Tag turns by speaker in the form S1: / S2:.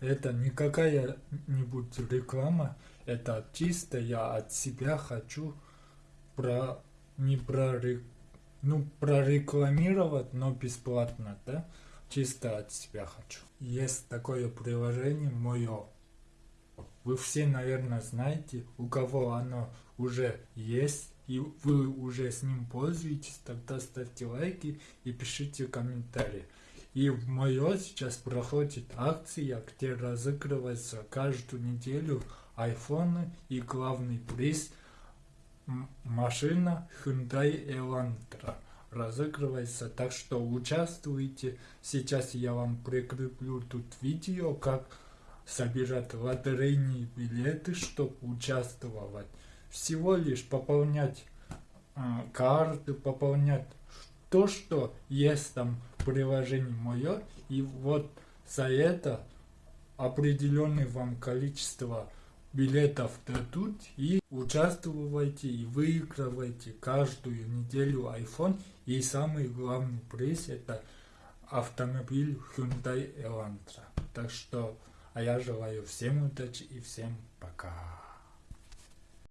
S1: это не какая-нибудь реклама, это чисто я от себя хочу про не про ну прорекламировать, но бесплатно, да? Чисто от себя хочу. Есть такое приложение мое. Вы все, наверное, знаете, у кого оно уже есть, и вы уже с ним пользуетесь, тогда ставьте лайки и пишите комментарии. И в мое сейчас проходит акция, где разыгрывается каждую неделю айфоны и главный приз машина Hyundai Elantra разыгрывается. Так что участвуйте. Сейчас я вам прикреплю тут видео, как собирать лотерейные билеты, чтобы участвовать всего лишь пополнять э, карты, пополнять то, что есть там приложение мое, и вот за это определенное вам количество билетов дадут и участвуйте и выигрывайте каждую неделю iPhone и самый главный приз это автомобиль Hyundai Elantra. Так что, а я желаю всем удачи и всем пока.